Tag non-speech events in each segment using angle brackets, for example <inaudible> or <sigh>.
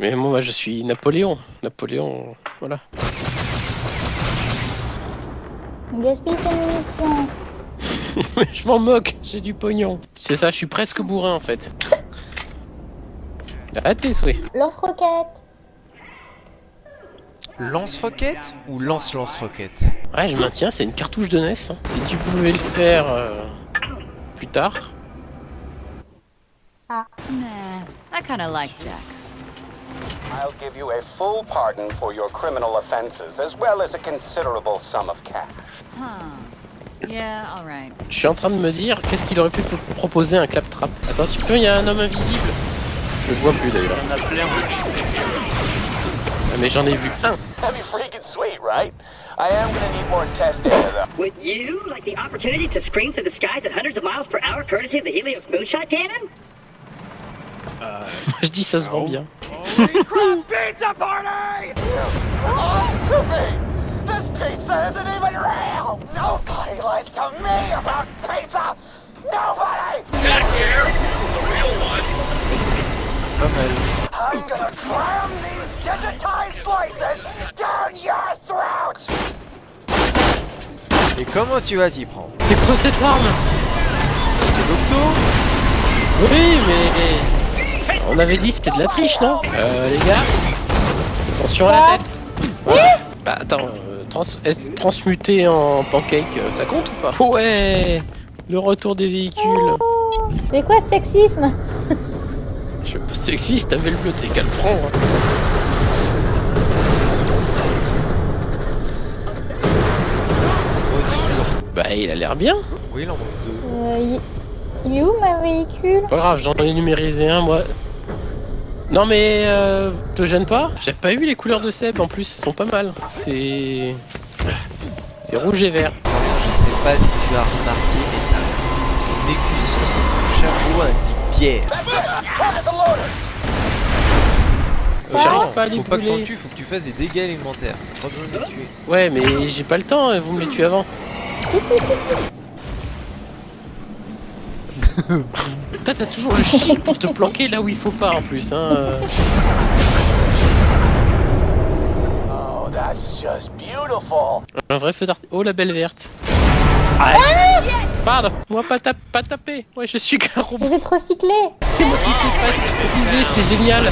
Mais moi, je suis Napoléon. Napoléon, voilà. Gaspille tes munitions. <laughs> je m'en moque, j'ai du pognon. C'est ça, je suis presque bourrin en fait. À tes souhaits. Lance-roquette. Lance-roquette ou lance-lance-roquette? Ouais, je maintiens, c'est une cartouche de NES. hein. Si tu pouvais le faire euh, plus tard. Nah, I kinda like Jack. I'll give you a full pardon for your criminal offenses, as well as a considerable sum of cash. Huh. Yeah, alright. Je suis en train de me dire, qu'est-ce qu'il aurait pu proposer un claptrap Attention, il y a un homme invisible. Je le vois plus d'ailleurs. Il y en a plein. Ah, mais j'en ai vu un. That'd be freaking sweet, right? I am gonna need more test data, though. Would you like the opportunity to scream through the skies at hundreds of miles per hour courtesy of the Helios moonshot cannon? Je dis ça se vend bien. This pizza isn't even real! Nobody lies to me about pizza! Nobody! Here, the real one. Pas mal. I'm gonna cram these digitized slices down your throat! Et comment tu vas t'y prendre C'est quoi cette arme? C'est l'octo? Oui, mais... On avait dit c'était de la triche, non Euh, les gars Attention à la tête Voilà. Bah attends, euh, trans transmuter en pancake, euh, ça compte ou pas Ouais Le retour des véhicules C'est quoi ce sexisme Je suis pas sexiste, t'avais le bleu, t'es qu'à le prendre hein. Bah il a l'air bien Oui, il en manque deux. euh, il... il est où ma véhicule? Pas grave, j'en ai numérisé un moi. Non mais euh, te gêne pas J'ai pas eu les couleurs de Seb en plus, elles sont pas mal. C'est... C'est rouge et vert. Je sais pas si tu as remarqué, mais t'as une écusson sur ton chapeau indique Pierre. Loaders! Euh, J'arrive pas à les faut pas que t'en tues, faut que tu fasses des dégâts élémentaires. Pas besoin de les tuer. Ouais mais j'ai pas le temps, euh, vous me les tuez avant. <laughs> <laughs> Putain t'as toujours le chic pour te planquer là où il faut pas en plus hein. Oh, that's just beautiful! Un vrai feu d'artifice. Oh la belle verte. Ah Pardon, moi pas, tap pas taper. Ouais je suis qu'un robot. Je vais te recycler. C'est moi qui sais pas utiliser, c'est génial.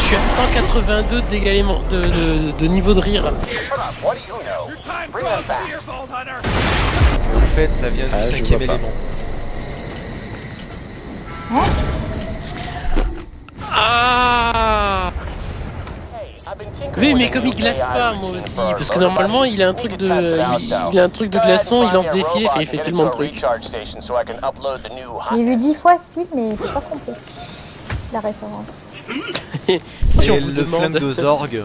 Je suis à 182 de dégâts élément- de, de, de niveau de rire. Shut up, what do you know? Bring them back! En fait, ça vient du Ah, cinquième élément. Ah been tinkering Oui mais comme il glace pas moi aussi, parce que normalement il a un truc de... Il, a un truc de glaçon, il lance des fils et il fait tellement de trucs. recharge station so I can upload the new J'ai vu hotness. dix fois ce film mais j'ai pas compris la référence. <laughs> Si C'est on vous le demande. flingue de orgues.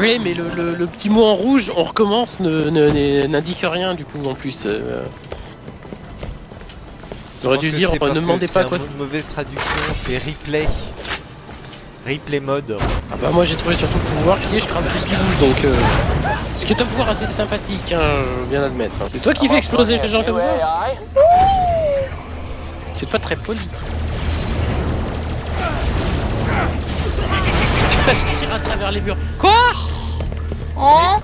Oui mais le, le- le petit mot en rouge, on recommence, n'indique rien du coup en plus. euh. J'aurais dû dire, ne demandez pas quoi. de mauvaise traduction, c'est replay. Replay mode. Ah bah moi j'ai trouvé surtout le pouvoir qui est je crame tout ce qui bouge donc euh... Ce qui est un pouvoir assez sympathique hein, je viens d'admettre. hein. C'est toi qui fais exploser les gens comme ça? C'est pas très poli. <laughs> <laughs> à travers les murs. Quoi? Hein?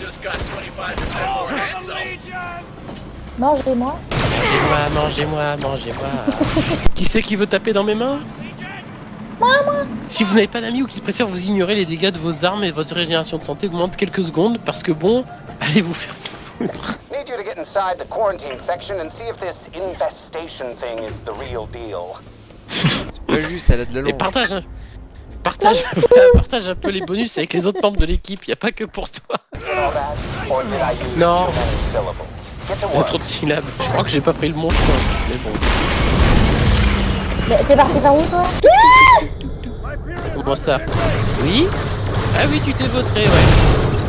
Just got 25% more handsome. Mangez-moi. Mangez-moi, mangez-moi, mangez-moi. <laughs> qui c'est qui veut taper dans mes mains? Si vous n'avez pas d'amis ou qui préfère vous ignorer, les dégâts de vos armes et votre régénération de santé augmentent quelques secondes parce que bon, allez vous faire foutre. Need you to get inside the quarantine section and see if this infestation thing is the real deal. C'est pas juste, elle a de la Et langue. partage, partage, <laughs> partage un peu les bonus avec les autres membres de l'équipe, y a pas que pour toi. All that? Or did I use No. too many syllables? Get to Il y a work. trop de syllabes. Je crois que j'ai pas pris le bon chemin, mais bon. Mais T'es parti par où toi? Comment ça? Oui? Ah oui, tu t'es vautré, ouais.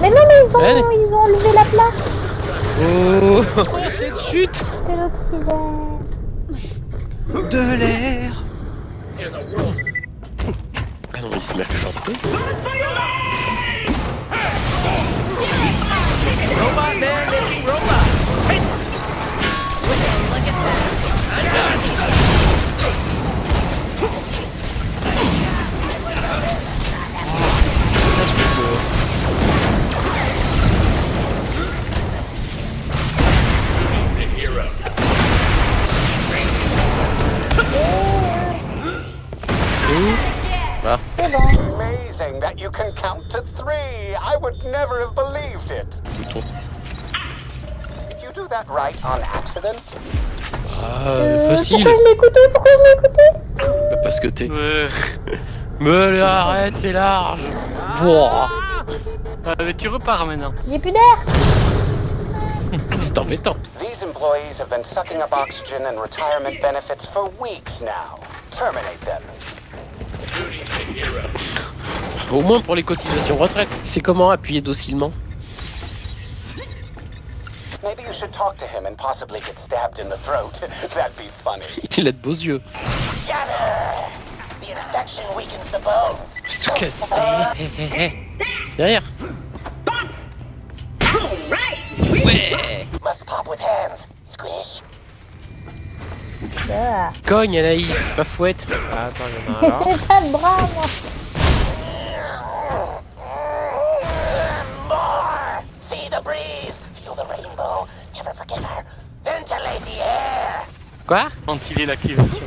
Mais non mais ils ont, ils ont enlevé la plaque Oh, cette chute de l'oxygène. De l'air Ah non, il se met à chanter. Robot man making never have believed it. Did you do that right on accident? Ah, Euh, facile. pourquoi je l'ai écouté? Pourquoi je l'ai écouté? Bah, Parce que t'es. Mais là, arrête, c'est large. Wouah, Ah, mais tu repars maintenant. J'ai plus d'air <laughs> c'est embêtant. These employees have been sucking up oxygen and retirement benefits for weeks now. Terminate them. Au moins pour les cotisations retraite. C'est comment appuyer docilement Maybe you should talk to him and possibly get stabbed in the throat. <laughs> That'd be funny. <laughs> Il a de beaux yeux. Shudder! The infection weakens the bones. Se casser. Hé, hé, hé. Derrière. Ouais. Must pop with hands. Squish. Ah. Cogne Anaïs, pas fouette. Ah, attends, il y en a un. <laughs> J'ai pas de bras, moi Quoi Ventiler l'activation.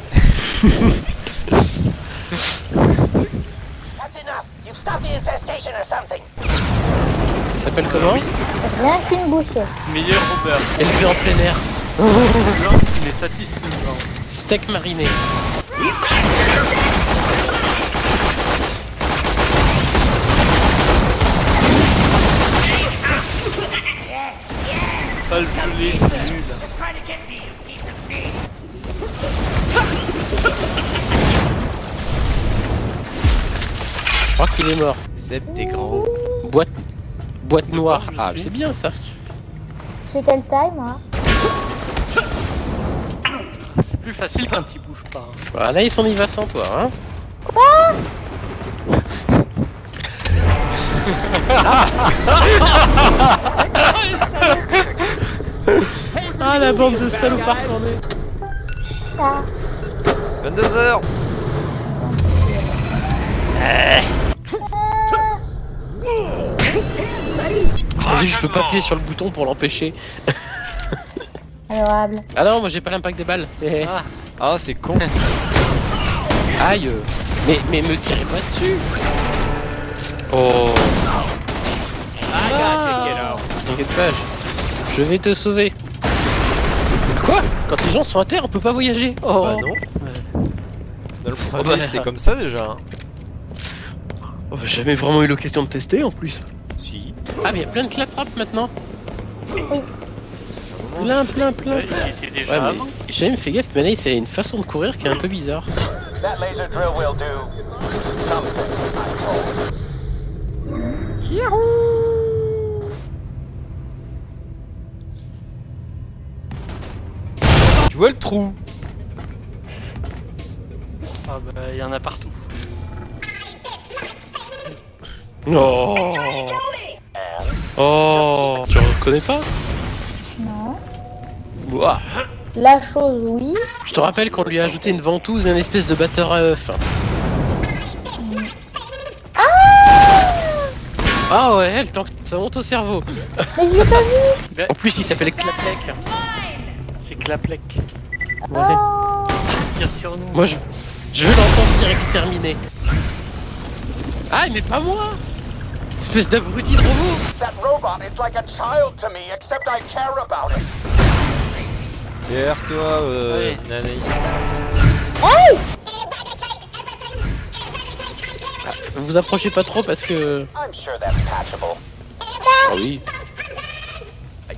That's enough. You've stopped the infestation or something. Ça s'appelle comment Rien qu'une bouchée. Meilleur beurre. Élevé en plein air. Blanc, il est satisfaisant. Steak mariné. Qu'il est mort. Seb, t'es gros. Boîte. Boîte noire. Ah, c'est bien ça. Je fais quelle taille, moi C'est plus facile quand il bouge pas. hein. Bah, Anaïs, on y va sans toi, hein Ah, la bande de salopards. Ça 22h Vas-y, je peux pas appuyer sur le bouton pour l'empêcher. <laughs> Adorable. Ah non, moi j'ai pas l'impact des balles. Ah, <laughs> ah c'est con. Aïe. Mais, mais me tirez pas dessus. Oh. Ah. T'inquiète pas, je- je vais te sauver. Quoi? Quand les gens sont à terre, on peut pas voyager. Oh. Bah non. Dans le premier, bah. c'était comme ça déjà. hein. Oh, bah, J'ai jamais vraiment eu l'occasion de tester en plus. Ah, mais il y a plein de clap-trap maintenant. Moment. Plein, plein, plein. Ouais, il était déjà Ouais, mais j'ai jamais fait gaffe, mais là, il y a une façon de courir qui est un peu bizarre. That laser drill will do something, I'm told. Tu vois le trou Ah bah il y en a partout. Oh. Oh. Tu reconnais pas Non. Ouah. La chose, oui. Je te rappelle qu'on lui a ajouté une ventouse et une espèce de batteur à œuf. Ah ouais, elle tant que ça monte au cerveau. Mais je l'ai pas vu En plus, il s'appelle Claplec. C'est Claplec. Oh Tire sur nous. Moi, je, je veux l'entendre dire exterminé. Ah, mais pas moi Espèce d'abruti de robot That robot is like a child to me, except I care about it. Derrière toi, euh, Allez. Nanaïs. Vous approchez pas trop parce que... I'm sure that's patchable. Ah oui.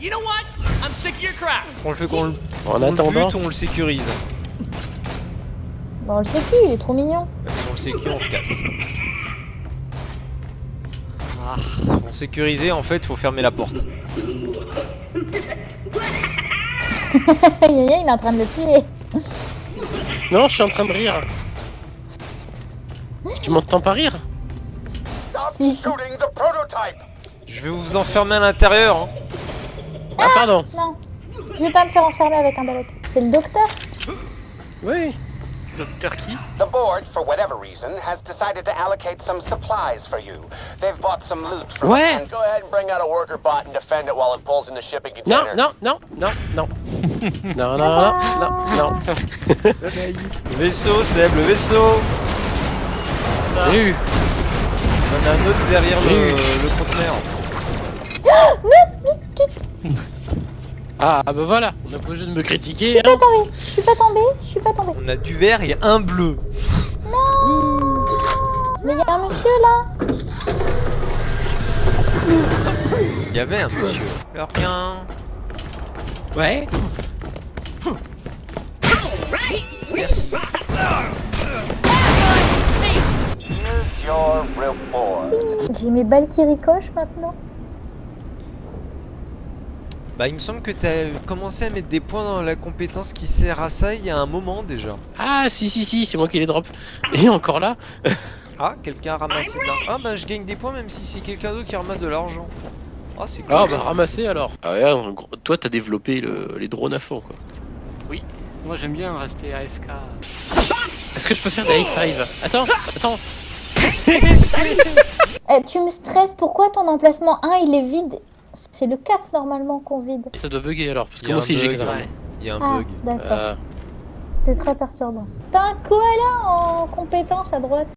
You know what? I'm sick of your crap. On le fait qu'on le, En on le attendant... on le sécurise. Bon, on le qui, il est trop mignon. Si on le sécurise, on se casse. Ah, pour sécuriser, en fait, faut fermer la porte. <laughs> Yaya, il est en train de le tuer. Non, je suis en train de rire. Tu m'entends pas rire? Stop shooting the prototype! Je vais vous enfermer à l'intérieur. Hein. Ah, pardon. Non. Je vais pas me faire enfermer avec un balai. C'est le docteur Oui. Docteur qui The board, for whatever reason, has decided to allocate some supplies for you. They've bought some loot from Ouais. and Go ahead and bring out a worker bot and defend it while it pulls in the shipping Non, container. non, non, non, non. <laughs> non, non, non, non, non. Le vaisseau, Seb, le vaisseau J'ai eu. En a un autre derrière le, le conteneur. Ah bah voilà, on a pas besoin de me Je critiquer. suis Hein. pas tombée, je suis pas tombée, je suis pas tombée. On a du vert et un bleu. Mais il y a un monsieur là. Il y avait un monsieur. Alors rien. Ouais. J'ai mes balles qui ricochent maintenant. Bah il me semble que t'as commencé à mettre des points dans la compétence qui sert à ça il y a un moment déjà. Ah si si si, c'est moi qui les drop. Et encore là. Ah, quelqu'un a ramassé de l'argent. Ah bah je gagne des points même si c'est quelqu'un d'autre qui ramasse de l'argent. Ah c'est cool. Ah bah ramasser alors. Ah ouais, toi t'as développé le- les drones à fond quoi. Moi j'aime bien rester AFK. Est-ce que je peux faire des high five Attends, attends. Eh, tu me stresses, pourquoi ton emplacement 1 il est vide C'est le 4 normalement qu'on vide. Ça doit bugger alors, parce que moi aussi j'ai grave. Il y a un Ah, bug. d'accord. Euh, C'est très perturbant. T'as un koala en compétence à droite.